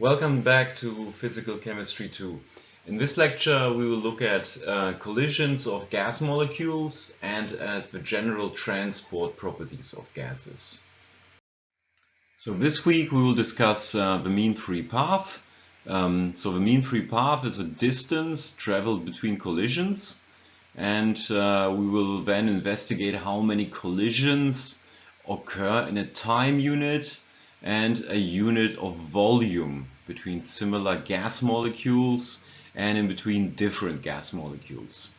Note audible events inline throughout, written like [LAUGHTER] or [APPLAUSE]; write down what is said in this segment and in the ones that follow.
Welcome back to Physical Chemistry 2. In this lecture we will look at uh, collisions of gas molecules and at the general transport properties of gases. So this week we will discuss uh, the mean free path. Um, so the mean free path is a distance traveled between collisions and uh, we will then investigate how many collisions occur in a time unit and a unit of volume between similar gas molecules and in between different gas molecules.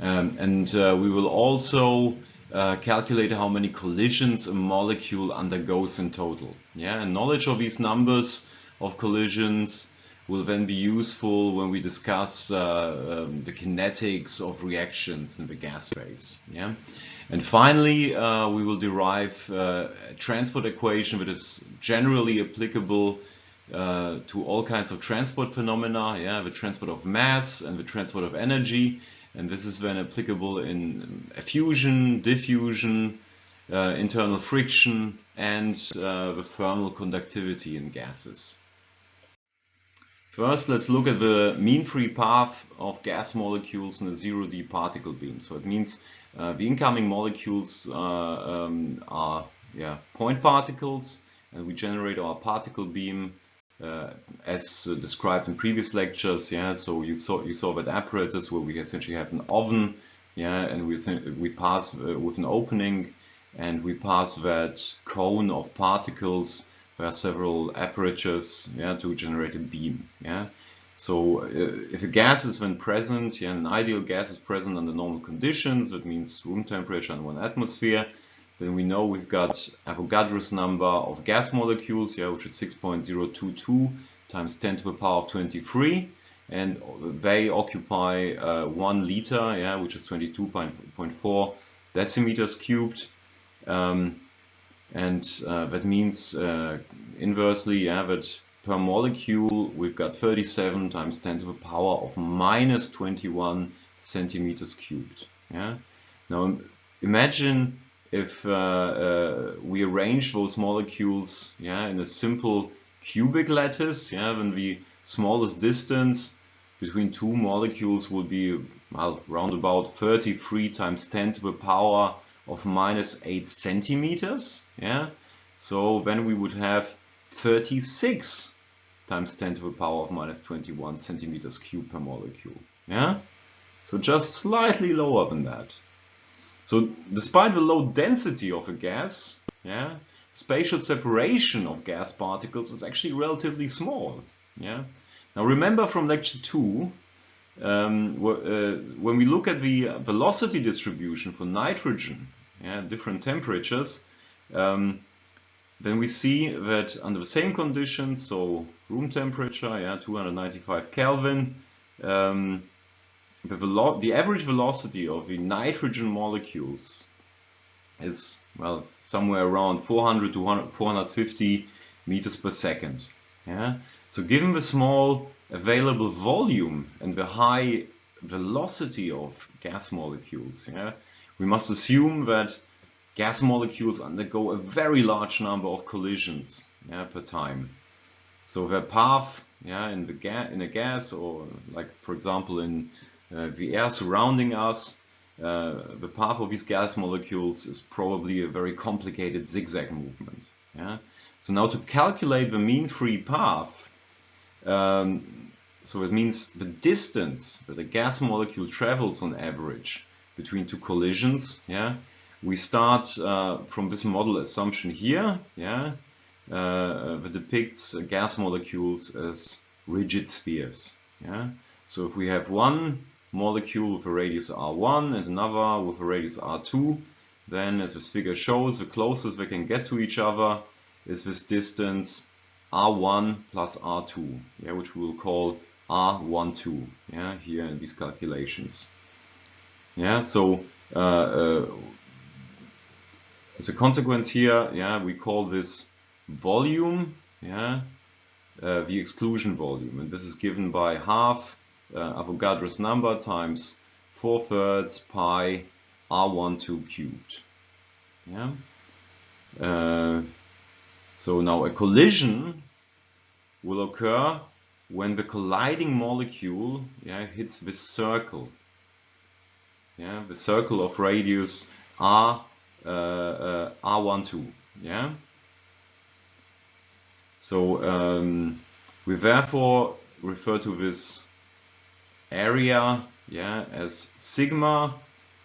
Um, and uh, we will also uh, calculate how many collisions a molecule undergoes in total. Yeah, and knowledge of these numbers of collisions will then be useful when we discuss uh, um, the kinetics of reactions in the gas phase. Yeah? And finally, uh, we will derive uh, a transport equation that is generally applicable uh, to all kinds of transport phenomena, yeah, the transport of mass and the transport of energy. And this is then applicable in effusion, diffusion, uh, internal friction, and uh, the thermal conductivity in gases. First, let's look at the mean free path of gas molecules in a zero-d particle beam. So it means uh, the incoming molecules uh, um, are yeah, point particles, and we generate our particle beam uh, as uh, described in previous lectures. Yeah, so you saw you saw that apparatus where we essentially have an oven, yeah, and we we pass uh, with an opening, and we pass that cone of particles there are several apertures yeah, to generate a beam. Yeah. So uh, if a gas is then present, yeah, an ideal gas is present under normal conditions, that means room temperature and one atmosphere, then we know we've got Avogadro's number of gas molecules, yeah, which is 6.022 times 10 to the power of 23 and they occupy uh, one liter, yeah, which is 22.4 decimeters cubed. Um, and uh, that means uh, inversely yeah, that per molecule we've got 37 times 10 to the power of minus 21 centimeters cubed. Yeah. Now imagine if uh, uh, we arrange those molecules yeah, in a simple cubic lattice, yeah, then the smallest distance between two molecules would be well, around about 33 times 10 to the power of minus 8 centimeters. Yeah, so then we would have 36 times 10 to the power of minus 21 centimeters cubed per molecule. Yeah, so just slightly lower than that. So despite the low density of a gas, yeah, spatial separation of gas particles is actually relatively small. Yeah. Now remember from lecture 2 um, uh, when we look at the velocity distribution for nitrogen yeah, different temperatures, um, then we see that under the same conditions, so room temperature, yeah, 295 Kelvin, um, the, the average velocity of the nitrogen molecules is, well, somewhere around 400 to 450 meters per second. Yeah? So given the small available volume and the high velocity of gas molecules, yeah, we must assume that gas molecules undergo a very large number of collisions yeah, per time. So their path yeah, in, the ga in a gas or like for example in uh, the air surrounding us, uh, the path of these gas molecules is probably a very complicated zigzag movement. Yeah? So now to calculate the mean free path, um, so it means the distance that a gas molecule travels on average between two collisions. Yeah, we start uh, from this model assumption here. Yeah, uh, that depicts gas molecules as rigid spheres. Yeah, so if we have one molecule with a radius r1 and another with a radius r2, then as this figure shows, the closest they can get to each other is this distance r1 plus r2, yeah, which we will call r12 yeah, here in these calculations. Yeah, so uh, uh, as a consequence here, yeah, we call this volume, yeah, uh, the exclusion volume, and this is given by half uh, Avogadro's number times 4 thirds pi r12 cubed. Yeah. Uh, so now a collision will occur when the colliding molecule yeah, hits this circle. Yeah, the circle of radius R, R12. Yeah. So um, we therefore refer to this area yeah, as sigma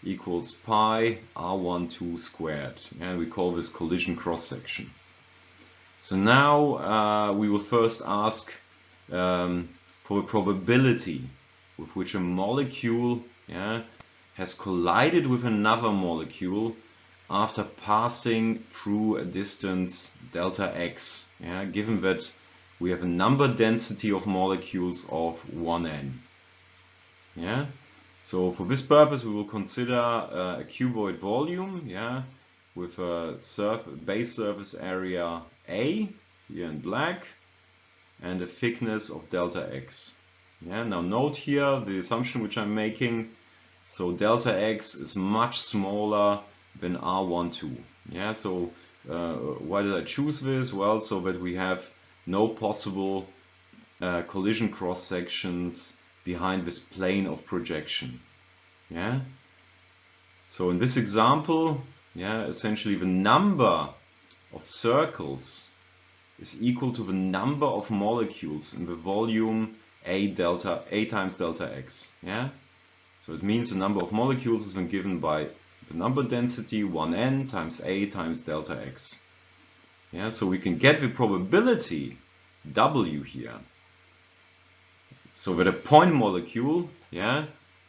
equals pi r12 squared. And we call this collision cross section. So now uh, we will first ask um, for the probability with which a molecule yeah, has collided with another molecule after passing through a distance delta x, yeah, given that we have a number density of molecules of 1n. Yeah, so for this purpose we will consider uh, a cuboid volume, yeah, with a surf base surface area A here in black and a thickness of delta x. Yeah, now note here the assumption which I'm making. So delta x is much smaller than R12. Yeah, so uh, why did I choose this? Well, so that we have no possible uh, collision cross sections behind this plane of projection. Yeah. So in this example, yeah, essentially the number of circles is equal to the number of molecules in the volume A delta A times delta X. Yeah. So it means the number of molecules is then given by the number density 1n times A times delta X. Yeah, so we can get the probability W here. So with a point molecule, yeah,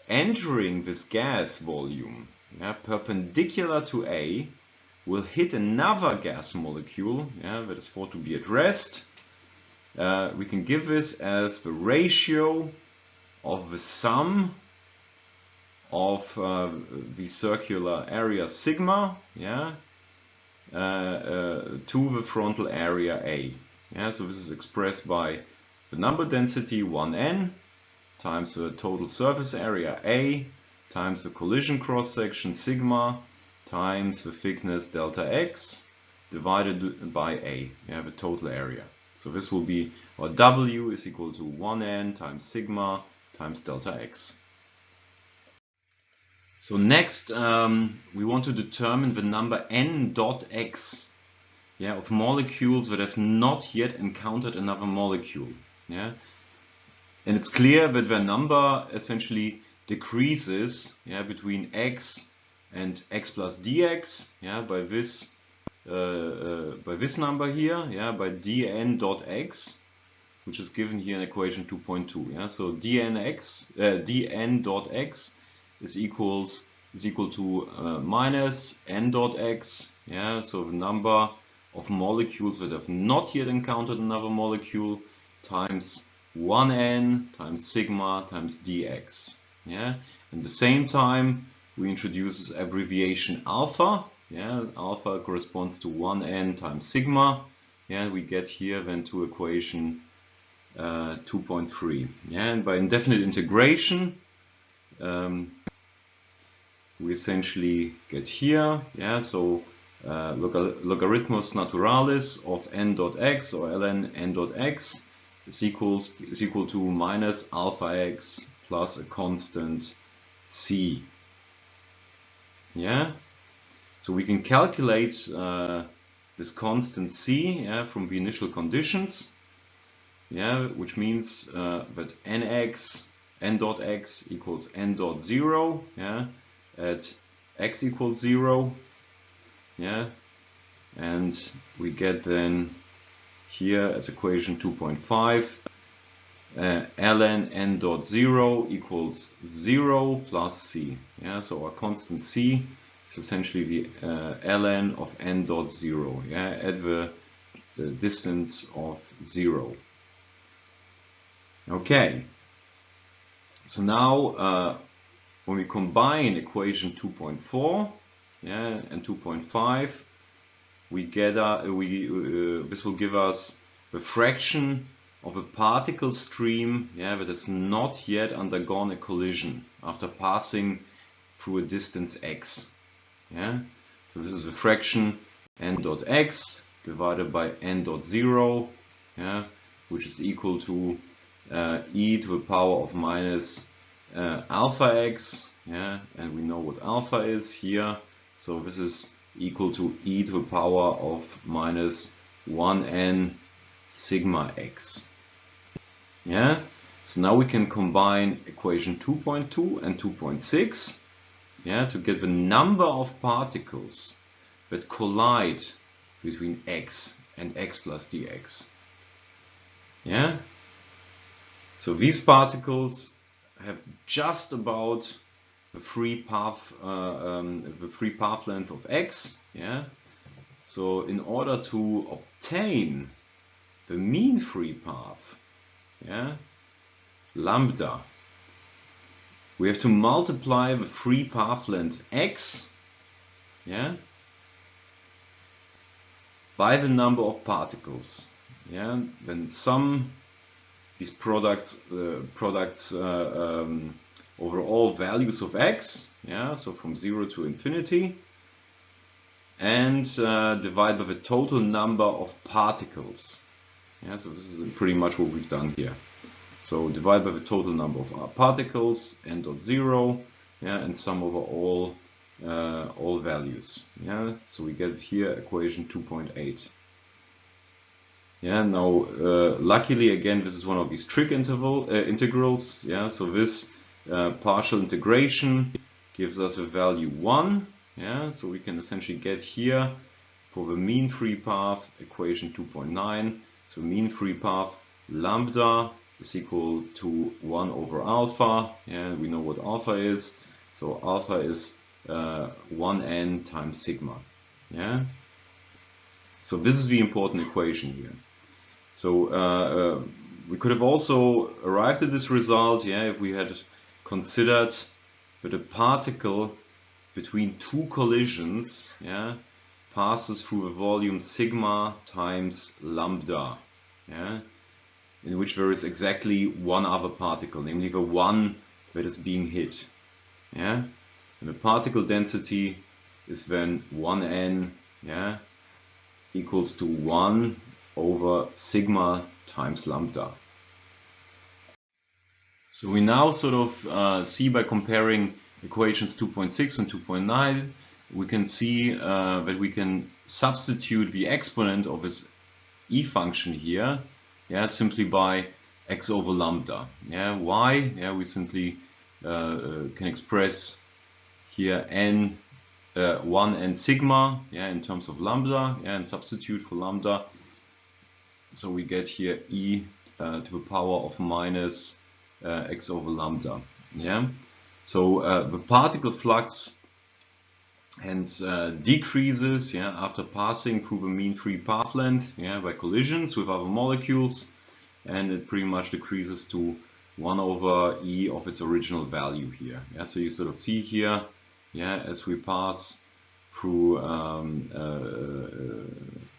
entering this gas volume, yeah, perpendicular to A, will hit another gas molecule, yeah, that is thought to be at rest. Uh, we can give this as the ratio of the sum of uh, the circular area sigma, yeah, uh, uh, to the frontal area A. Yeah, so this is expressed by the number density 1n times the total surface area A times the collision cross section sigma times the thickness delta x divided by A. You have a total area. So this will be, or W is equal to 1n times sigma times delta x. So next um, we want to determine the number n dot x yeah, of molecules that have not yet encountered another molecule. Yeah? And it's clear that their number essentially decreases yeah, between x and x plus dx yeah, by this uh, uh, by this number here, yeah, by dn dot x, which is given here in equation 2.2. Yeah, so dnx uh, dn dot x is equals is equal to uh, minus n dot x. Yeah, so the number of molecules that have not yet encountered another molecule times 1n times sigma times dx. Yeah, at the same time we introduce this abbreviation alpha. Yeah, alpha corresponds to 1n times sigma. Yeah, we get here then to equation uh, 2.3. Yeah, and by indefinite integration, um, we essentially get here. Yeah, so uh, logarithmus naturalis of n dot x or ln n dot x is equals is equal to minus alpha x plus a constant c. Yeah, so we can calculate uh, this constant c yeah, from the initial conditions. Yeah, which means uh, that nx n dot x equals n dot zero. Yeah, at x equals zero. Yeah, and we get then here as equation 2.5 uh, ln n dot 0 equals 0 plus c. Yeah, so our constant c is essentially the uh, ln of n dot 0 yeah, at the, the distance of 0. Okay, so now uh, when we combine equation 2.4 yeah, and 2.5 we get we uh, this will give us the fraction of a particle stream yeah, that has not yet undergone a collision after passing through a distance x. Yeah? So this is the fraction n dot x divided by n dot 0 yeah, which is equal to uh, e to the power of minus uh, alpha x, yeah, and we know what alpha is here, so this is equal to e to the power of minus 1n sigma x. Yeah, so now we can combine equation 2.2 and 2.6 yeah, to get the number of particles that collide between x and x plus dx. Yeah, so these particles have just about the free path, uh, um, the free path length of x. Yeah, so in order to obtain the mean free path, yeah, lambda, we have to multiply the free path length x, yeah, by the number of particles. Yeah, then sum these products uh, products uh, um, over all values of x, yeah, so from zero to infinity, and uh, divide by the total number of particles. Yeah, so this is pretty much what we've done here. So divide by the total number of particles, n dot zero, yeah, and sum over all uh, all values. Yeah, so we get here equation 2.8. Yeah, now uh, luckily again this is one of these trig interval uh, integrals. Yeah, so this uh, partial integration gives us a value one. Yeah, so we can essentially get here for the mean free path equation 2.9. So mean free path lambda is equal to 1 over alpha. Yeah, we know what alpha is. So alpha is uh, 1n times sigma. Yeah. So this is the important equation here. So uh, uh, we could have also arrived at this result, yeah, if we had considered that a particle between two collisions, yeah, passes through a volume sigma times lambda, yeah, in which there is exactly one other particle, namely the one that is being hit, yeah. And the particle density is then 1n yeah, equals to 1 over sigma times lambda. So we now sort of uh, see by comparing equations 2.6 and 2.9, we can see uh, that we can substitute the exponent of this e function here, yeah, simply by x over lambda. Yeah, why? Yeah, we simply uh, uh can express here n uh, 1 and sigma yeah in terms of lambda yeah, and substitute for lambda so we get here e uh, to the power of minus uh, x over lambda yeah? So uh, the particle flux hence uh, decreases yeah after passing through the mean free path length yeah by collisions with other molecules and it pretty much decreases to 1 over e of its original value here yeah? So you sort of see here yeah, as we pass through um, uh,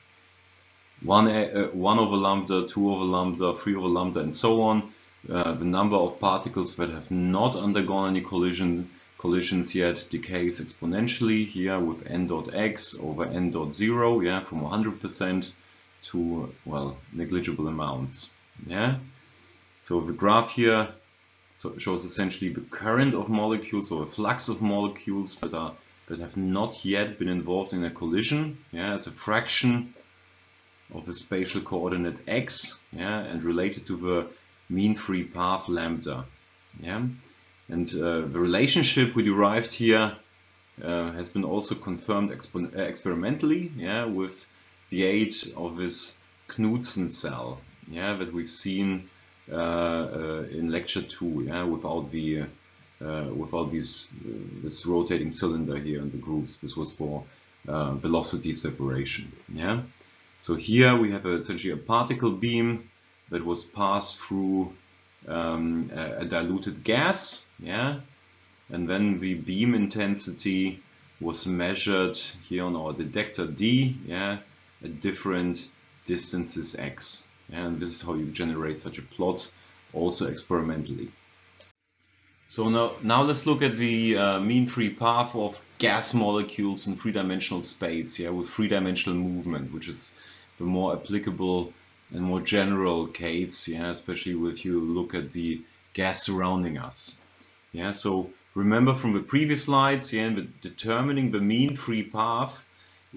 one, uh, one over lambda, two over lambda, three over lambda, and so on. Uh, the number of particles that have not undergone any collision collisions yet decays exponentially here with n dot x over n dot zero, yeah, from 100% to well negligible amounts. Yeah. So the graph here shows essentially the current of molecules or a flux of molecules that are that have not yet been involved in a collision yeah, as a fraction of the spatial coordinate x yeah, and related to the mean free path lambda. Yeah? And uh, the relationship we derived here uh, has been also confirmed uh, experimentally yeah, with the aid of this Knudsen cell yeah, that we've seen uh, uh, in lecture two, yeah, without the uh, without these this rotating cylinder here in the grooves. This was for velocity separation. Yeah. So here we have essentially a particle beam that was passed through um, a, a, diluted gas, yeah, and then the beam intensity was measured here on our detector D, yeah, at different distances x. And this is how you generate such a plot also experimentally. So now, now let's look at the uh, mean free path of gas molecules in three-dimensional space, yeah, with three-dimensional movement, which is the more applicable and more general case, yeah, especially if you look at the gas surrounding us. Yeah, so remember from the previous slides, yeah, in determining the mean free path,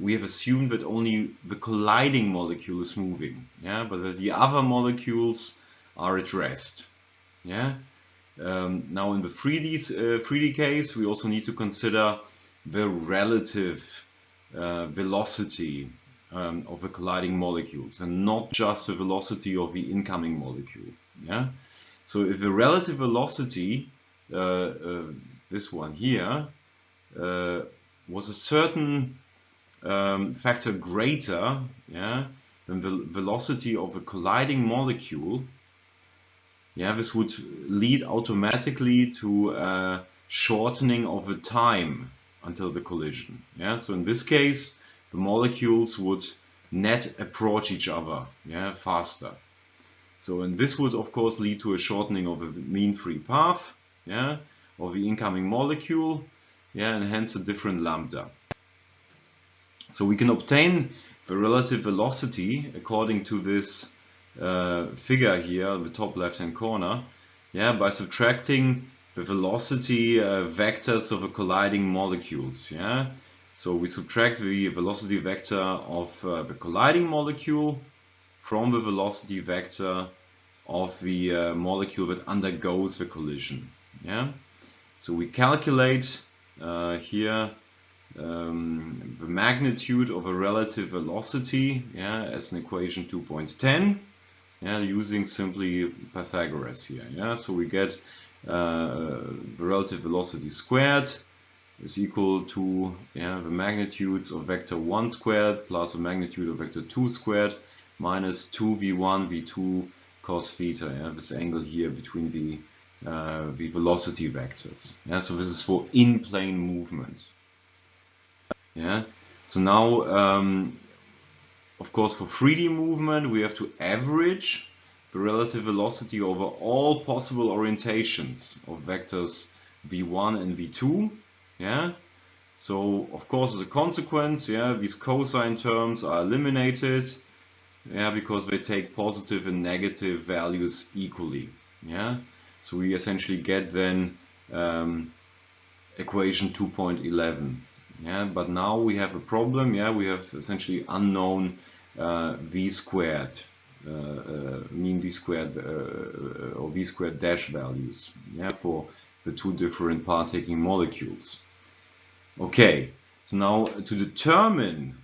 we have assumed that only the colliding molecule is moving, yeah, but that the other molecules are at rest. Yeah. Um, now in the 3D, uh, 3D case, we also need to consider the relative uh, velocity um, of the colliding molecules and not just the velocity of the incoming molecule. Yeah. So if the relative velocity, uh, uh this one here, uh, was a certain um, factor greater yeah, than the velocity of a colliding molecule, yeah, this would lead automatically to a shortening of the time until the collision. Yeah, so in this case, the molecules would net approach each other yeah, faster. So and this would of course lead to a shortening of the mean free path yeah, of the incoming molecule yeah, and hence a different lambda. So we can obtain the relative velocity according to this uh, figure here, the top left hand corner, yeah, by subtracting the velocity uh, vectors of colliding molecules. Yeah, so we subtract the velocity vector of uh, the colliding molecule from the velocity vector of the uh, molecule that undergoes the collision. Yeah, so we calculate uh, here um, the magnitude of a relative velocity yeah, as an equation 2.10 yeah, using simply Pythagoras here. Yeah, so we get the relative velocity squared is equal to yeah, the magnitudes of vector 1 squared plus the magnitude of vector 2 squared minus 2v1 v2 cos theta. Yeah, this angle here between the uh, the velocity vectors. Yeah, so this is for in-plane movement. Yeah. So now, um, of course, for 3D movement, we have to average the relative velocity over all possible orientations of vectors v1 and v2. Yeah. So, of course, as a consequence, yeah, these cosine terms are eliminated. Yeah, because they take positive and negative values equally. Yeah. So we essentially get then um, equation 2.11 yeah but now we have a problem yeah we have essentially unknown uh, v squared mean v squared uh, uh, or v squared dash values. Yeah for the two different partaking molecules. Okay so now to determine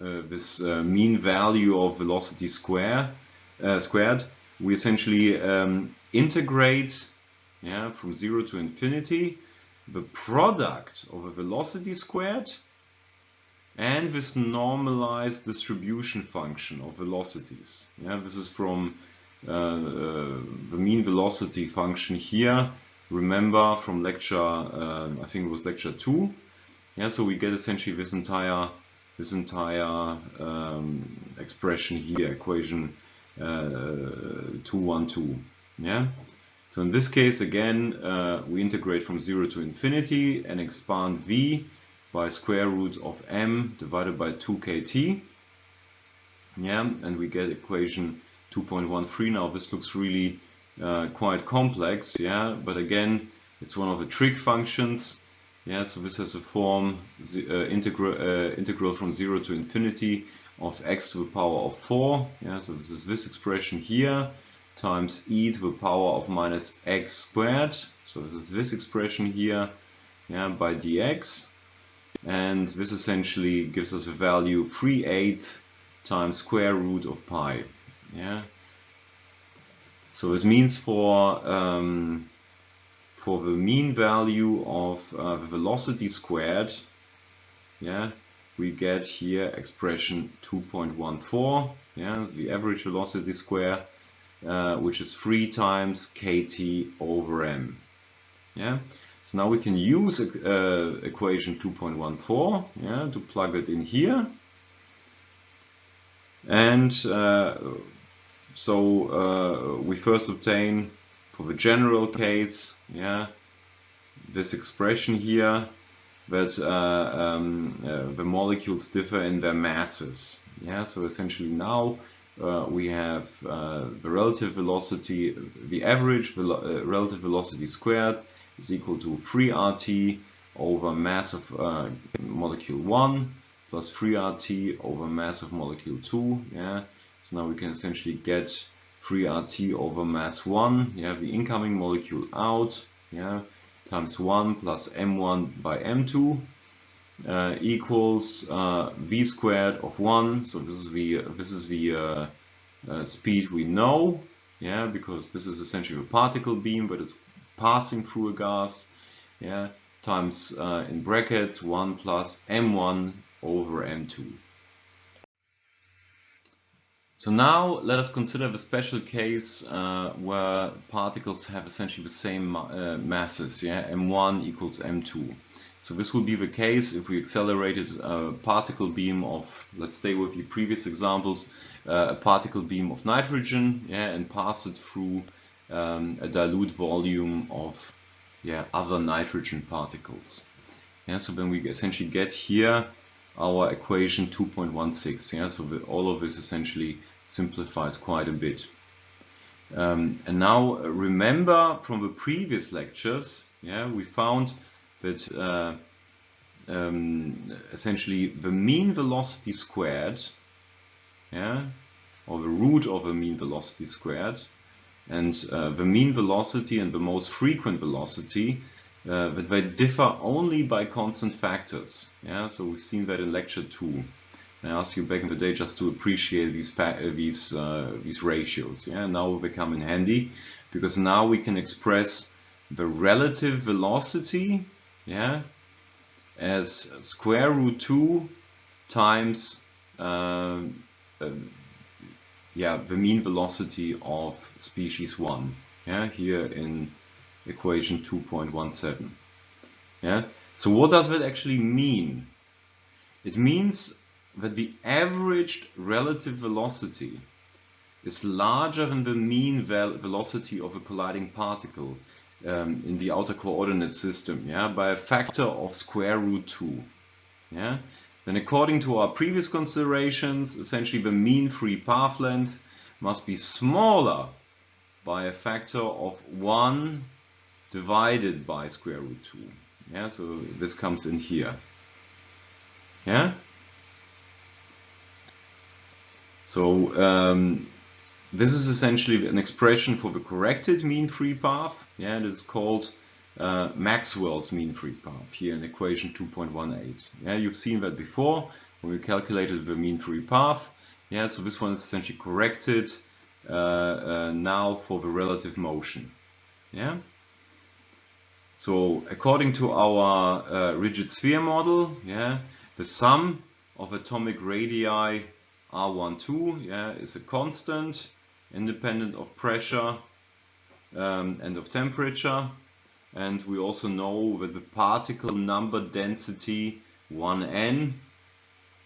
uh, this mean value of velocity square squared we essentially um, integrate yeah from 0 to infinity the product of a velocity squared and this normalized distribution function of velocities. Yeah, this is from uh, uh, the mean velocity function here. Remember from lecture, uh, I think it was lecture two. Yeah, so we get essentially this entire this entire um, expression here, equation uh, 212. Yeah. So in this case, again, uh, we integrate from 0 to infinity and expand v by square root of m divided by 2kt. Yeah, and we get equation 2.13. Now this looks really uh, quite complex, yeah, but again, it's one of the trig functions. Yeah, so this has a form uh, integral, uh, integral from 0 to infinity of x to the power of 4. Yeah, so this is this expression here times e to the power of minus x squared. So this is this expression here yeah, by dx. And this essentially gives us a value 3 8 times square root of pi. Yeah. So it means for um, for the mean value of uh, the velocity squared, yeah, we get here expression 2.14, yeah, the average velocity square uh, which is 3 times kt over m. Yeah. So now we can use uh, equation 2.14 yeah, to plug it in here. And uh, so uh, we first obtain for the general case yeah, this expression here that uh, um, uh, the molecules differ in their masses. Yeah, so essentially now uh, we have uh, the relative velocity, the average velo uh, relative velocity squared is equal to 3RT over mass of uh, molecule 1 plus 3RT over mass of molecule 2. Yeah, so now we can essentially get 3RT over mass 1, yeah, the incoming molecule out, yeah, times 1 plus M1 by M2 uh, equals uh, v squared of 1. So this is the this is the uh, uh, speed we know, yeah, because this is essentially a particle beam, but it's passing through a gas, yeah, times uh, in brackets 1 plus m1 over m2. So now let us consider the special case uh, where particles have essentially the same uh, masses, yeah, m1 equals m2. So this will be the case if we accelerated a particle beam of, let's stay with the previous examples, uh, a particle beam of nitrogen, yeah, and pass it through um, a dilute volume of yeah, other nitrogen particles. Yeah, so then we essentially get here our equation 2.16. Yeah, so all of this essentially simplifies quite a bit. Um, and now uh, remember from the previous lectures, yeah, we found that uh, um, essentially the mean velocity squared, yeah, or the root of the mean velocity squared, and uh, the mean velocity and the most frequent velocity uh, that they differ only by constant factors. Yeah, so we've seen that in lecture two. I asked you back in the day just to appreciate these uh, these uh, these ratios. Yeah, now they come in handy because now we can express the relative velocity. Yeah, as square root two times uh, yeah, the mean velocity of species 1, yeah, here in equation 2.17. Yeah, so what does that actually mean? It means that the averaged relative velocity is larger than the mean vel velocity of a colliding particle um, in the outer coordinate system, yeah, by a factor of square root 2. Yeah, then according to our previous considerations, essentially the mean free path length must be smaller by a factor of 1 divided by square root 2. Yeah, so this comes in here. Yeah? So um, this is essentially an expression for the corrected mean free path. Yeah, it is called uh, Maxwell's mean free path here in equation 2.18. Yeah, you've seen that before when we calculated the mean free path. Yeah, so this one is essentially corrected uh, uh, now for the relative motion. Yeah. So according to our uh, rigid sphere model, yeah, the sum of atomic radii R12 yeah, is a constant independent of pressure um, and of temperature and we also know that the particle number density 1n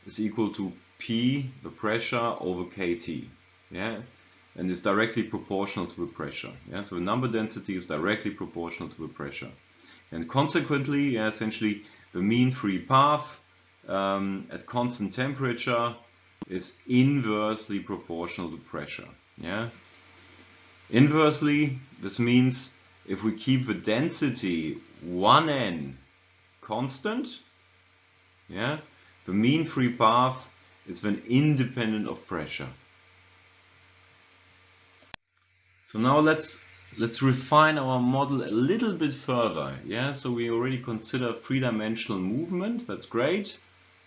is equal to P, the pressure, over kT. Yeah, and is directly proportional to the pressure. Yeah, so the number density is directly proportional to the pressure. And consequently, yeah, essentially, the mean free path um, at constant temperature is inversely proportional to pressure. Yeah. Inversely, this means if we keep the density 1n constant, yeah, the mean free path is then independent of pressure. So now let's let's refine our model a little bit further. Yeah, so we already consider three-dimensional movement. That's great.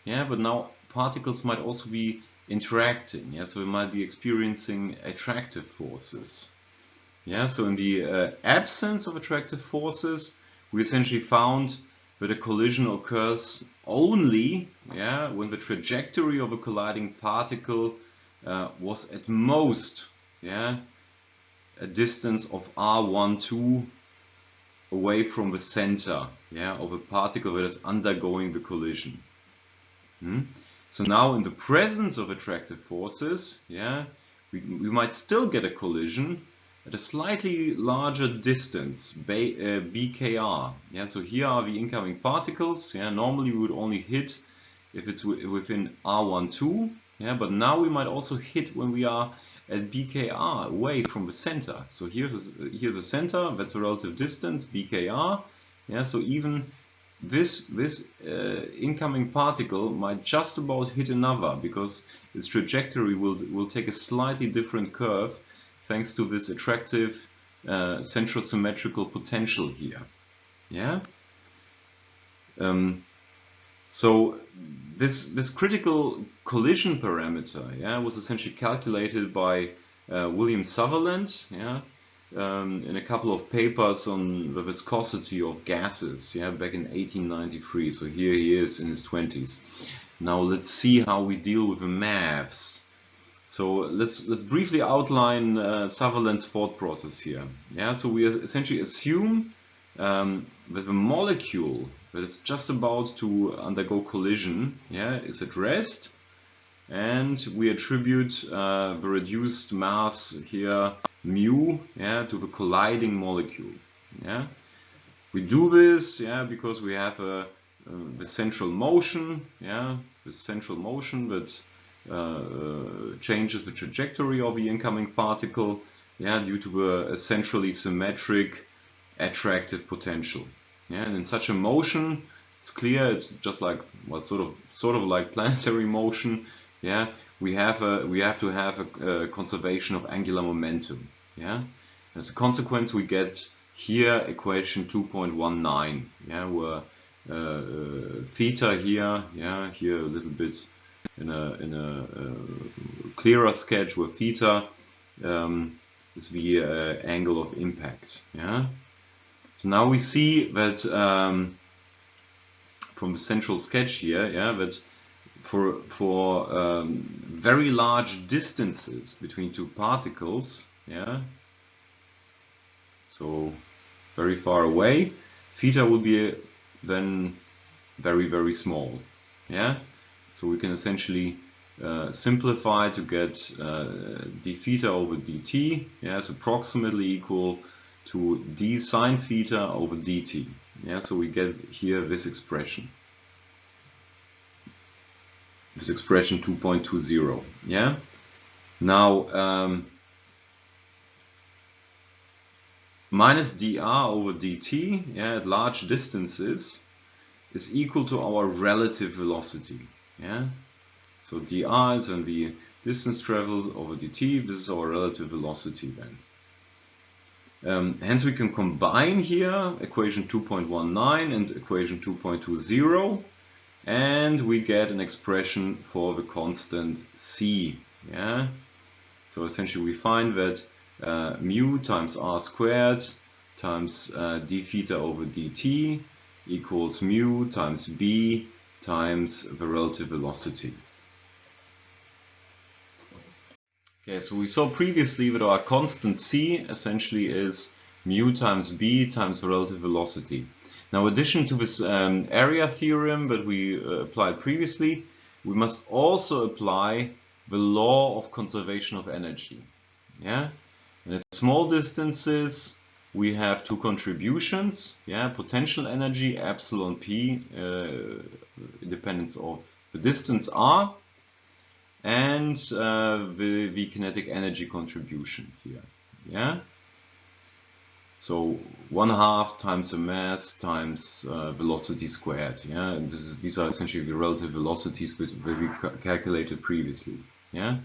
Yeah, but now particles might also be interacting. Yeah, so we might be experiencing attractive forces. Yeah, so in the uh, absence of attractive forces, we essentially found that a collision occurs only yeah, when the trajectory of a colliding particle uh, was at most yeah, a distance of r12 away from the center yeah, of a particle that is undergoing the collision. Hmm? So now in the presence of attractive forces, yeah, we, we might still get a collision, at a slightly larger distance, BKR. Uh, yeah, so here are the incoming particles. Yeah, normally we would only hit if it's within R12. Yeah, but now we might also hit when we are at BKR away from the center. So here's here's a center, that's a relative distance, BKR. Yeah, so even this this uh, incoming particle might just about hit another because its trajectory will will take a slightly different curve thanks to this attractive uh, central symmetrical potential here. Yeah. Um, so this this critical collision parameter, yeah, was essentially calculated by uh, William Sutherland, yeah, um, in a couple of papers on the viscosity of gases, yeah, back in 1893. So here he is in his 20s. Now let's see how we deal with the maths. So let's let's briefly outline uh, Sutherland's thought process here. Yeah, so we essentially assume um, that the molecule that is just about to undergo collision yeah, is at rest and we attribute uh, the reduced mass here mu yeah, to the colliding molecule. Yeah. We do this yeah, because we have a, the central motion, yeah, the central motion that uh, uh, changes the trajectory of the incoming particle yeah, due to a essentially symmetric attractive potential. Yeah, and in such a motion, it's clear it's just like well, sort of sort of like planetary motion. Yeah, we have a we have to have a, a conservation of angular momentum. Yeah, as a consequence, we get here equation 2.19. Yeah, where uh, uh, theta here, yeah, here a little bit in a in a uh, clearer sketch where theta um, is the uh, angle of impact. Yeah. So now we see that um, from the central sketch here, yeah, that for for um, very large distances between two particles, yeah, so very far away, theta will be then very very small, yeah. So we can essentially uh, simplify to get uh, d theta over dt, yeah, is approximately equal to d sine theta over dt. Yeah, so we get here this expression. This expression 2.20. Yeah. Now um, minus dr over dt, yeah, at large distances, is equal to our relative velocity. Yeah. So dr is when the distance traveled over dt. This is our relative velocity then. Um, hence we can combine here equation 2.19 and equation 2.20 and we get an expression for the constant c. Yeah. So essentially we find that uh, mu times r squared times uh, d theta over dt equals mu times b times the relative velocity. Okay, so we saw previously that our constant c essentially is mu times b times the relative velocity. Now, addition to this um, area theorem that we uh, applied previously, we must also apply the law of conservation of energy. Yeah, and at small distances, we have two contributions. Yeah, potential energy epsilon p, uh, independence of the distance r, and uh, the, the kinetic energy contribution here. Yeah. So one half times the mass times uh, velocity squared. Yeah, and this is, these are essentially the relative velocities which we calculated previously. Yeah.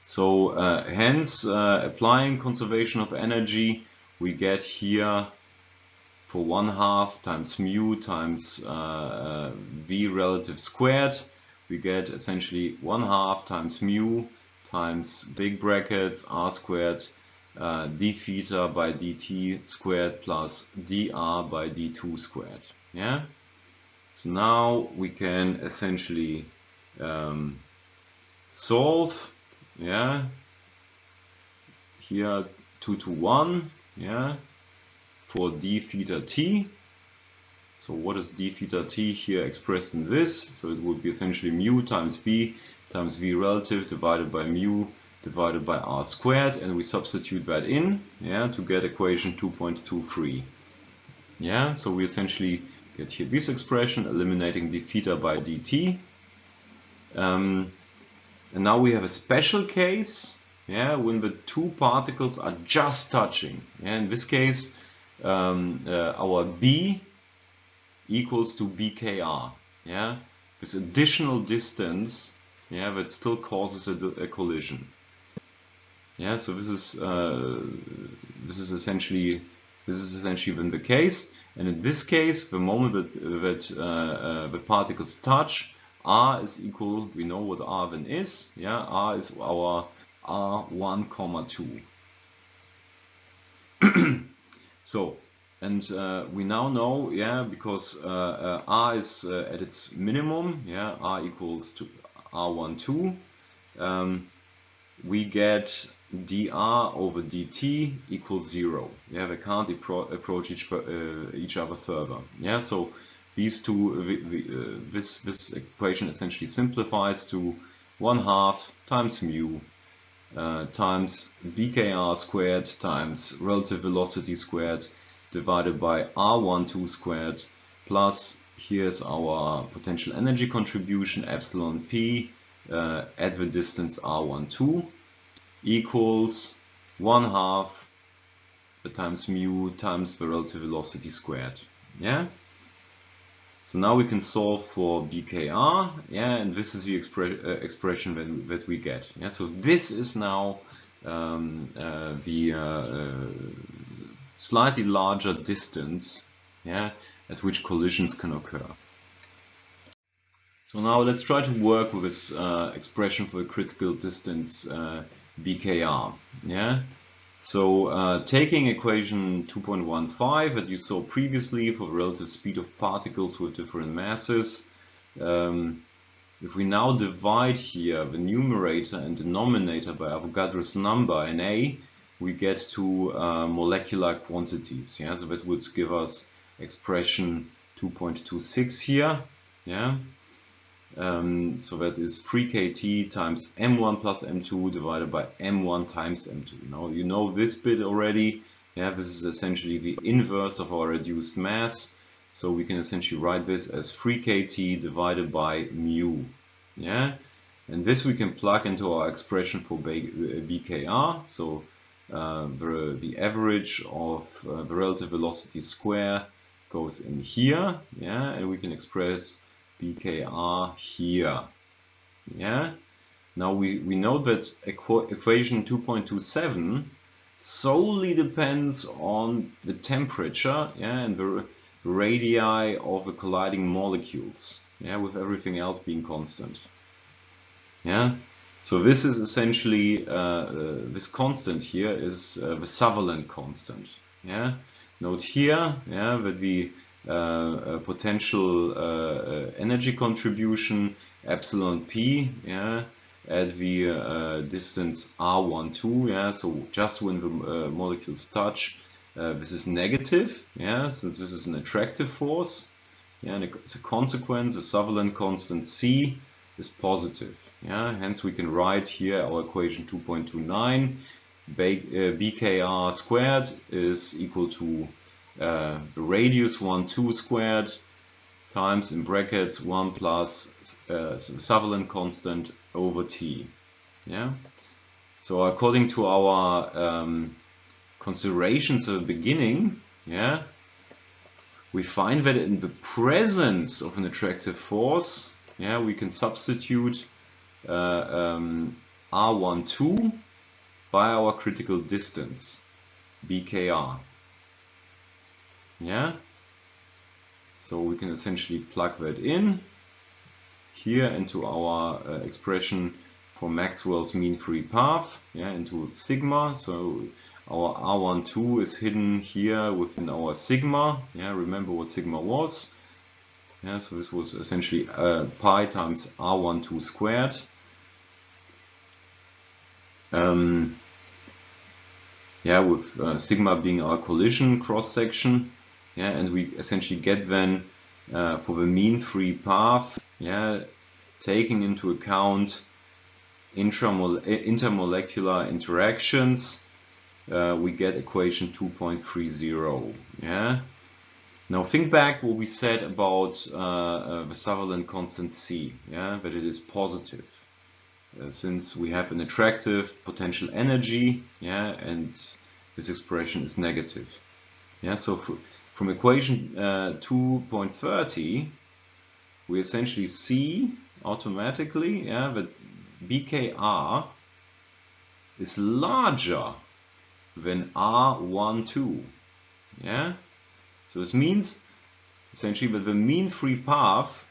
So uh, hence, uh, applying conservation of energy, we get here for one half times mu times uh, uh, v relative squared we get essentially 1 half times mu times big brackets r squared uh, d theta by dt squared plus dr by d2 squared. Yeah. So now we can essentially um, solve. Yeah. Here 2 to 1. Yeah. For d theta t so what is d theta t here expressed in this? So it would be essentially mu times b times v relative divided by mu divided by r squared and we substitute that in yeah, to get equation 2.23. Yeah, so we essentially get here this expression eliminating d theta by dt. Um, and now we have a special case, yeah, when the two particles are just touching. Yeah, in this case, um, uh, our B equals to BKR. Yeah, this additional distance, yeah, that still causes a, a collision. Yeah, so this is uh, this is essentially this is essentially then the case. And in this case, the moment that, that uh, uh, the particles touch, r is equal, we know what r then is, yeah, r is our r1 comma 2. [CLEARS THROAT] so, and uh, we now know, yeah, because uh, uh, r is uh, at its minimum, yeah, r equals to r1 2, um, we get dr over dt equals zero. Yeah, they can't approach each uh, each other further. Yeah, so these two, uh, this this equation essentially simplifies to one half times mu uh, times bkr squared times relative velocity squared divided by r12 squared plus here's our potential energy contribution epsilon p uh, at the distance r12 equals 1 half times mu times the relative velocity squared. Yeah. So now we can solve for BKR, yeah, and this is the expre uh, expression that, that we get. Yeah, so this is now um, uh, the uh, uh slightly larger distance, yeah, at which collisions can occur. So now let's try to work with this uh, expression for a critical distance uh, BKR. Yeah. So uh, taking equation 2.15 that you saw previously for relative speed of particles with different masses, um, if we now divide here the numerator and denominator by Avogadro's number in A, we get to uh, molecular quantities. Yeah, so that would give us expression 2.26 here. Yeah, um, so that is 3kt times m1 plus m2 divided by m1 times m2. Now you know this bit already. Yeah, this is essentially the inverse of our reduced mass. So we can essentially write this as 3kt divided by mu. Yeah, and this we can plug into our expression for BKR. So uh, the, the average of uh, the relative velocity square goes in here. Yeah, and we can express BKR here. Yeah. Now we, we know that equation 2.27 solely depends on the temperature yeah, and the radii of the colliding molecules, yeah, with everything else being constant. Yeah. So this is essentially uh, uh, this constant here is uh, the Sutherland constant. Yeah. Note here, yeah, that we uh, potential uh, energy contribution epsilon p yeah at the uh, distance r12 yeah so just when the molecules touch this is negative yeah since this is an attractive force yeah, and as a consequence, the Sutherland constant C is positive. Yeah, hence we can write here our equation 2.29. BKR squared is equal to uh, radius 1, 2 squared times in brackets 1 plus uh, Sutherland constant over t. Yeah. So according to our um, considerations at the beginning, yeah, we find that in the presence of an attractive force, yeah, we can substitute uh, um, R12 by our critical distance, BKR. Yeah. So we can essentially plug that in here into our uh, expression for Maxwell's mean free path, yeah, into sigma. So our R12 is hidden here within our sigma. Yeah, remember what sigma was. Yeah, so this was essentially uh, pi times R12 squared. Um, yeah, with uh, sigma being our collision cross section yeah, and we essentially get then uh, for the mean free path, yeah, taking into account intermolecular interactions, uh, we get equation 2.30. Yeah. Now think back what we said about uh, uh, the Sutherland constant C. Yeah, that it is positive. uh, since we have an attractive potential energy, yeah, and this expression is negative. Yeah, so from equation uh, 2.30, we essentially see automatically yeah, that BKR is larger than R12. Yeah, so this means essentially that the mean free path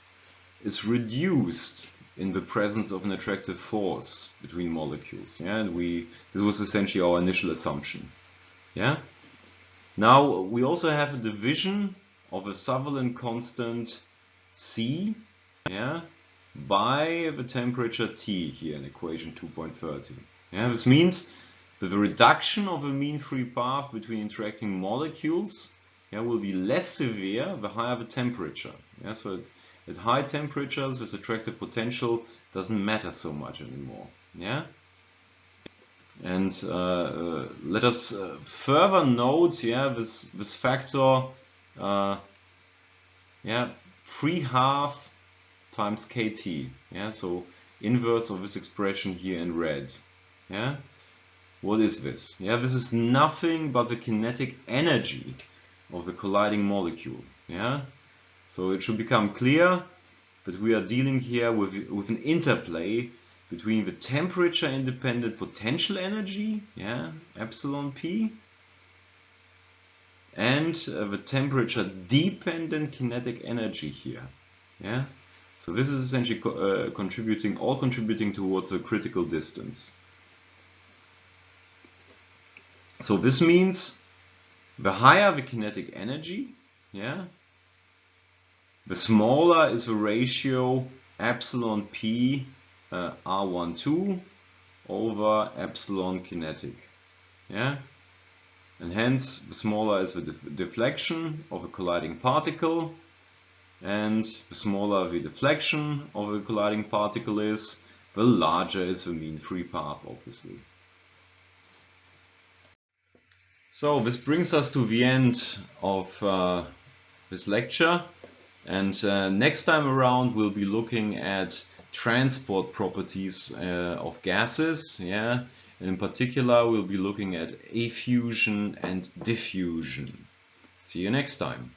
is reduced in the presence of an attractive force between molecules. Yeah, and we this was essentially our initial assumption. Yeah. Now we also have a division of a Sutherland constant C, yeah, by the temperature T here in equation 2.30. Yeah, this means that the reduction of the mean free path between interacting molecules yeah, will be less severe the higher the temperature. Yeah, so at high temperatures, this attractive potential doesn't matter so much anymore. Yeah. And uh, uh, let us uh, further note, yeah, this this factor, yeah, three half times kT. Yeah, so inverse of this expression here in red. Yeah. What is this? Yeah, this is nothing but the kinetic energy of the colliding molecule. Yeah, so it should become clear that we are dealing here with, with an interplay between the temperature independent potential energy, yeah, epsilon p, and uh, the temperature dependent kinetic energy here. Yeah, so this is essentially co uh, contributing, all contributing towards a critical distance. So this means the higher the kinetic energy, yeah, the smaller is the ratio epsilon p uh, r12 over epsilon kinetic. Yeah, and hence the smaller is the def deflection of a colliding particle, and the smaller the deflection of a colliding particle is, the larger is the mean free path, obviously. So this brings us to the end of uh, this lecture. And uh, next time around, we'll be looking at transport properties uh, of gases. Yeah, and in particular, we'll be looking at effusion and diffusion. See you next time.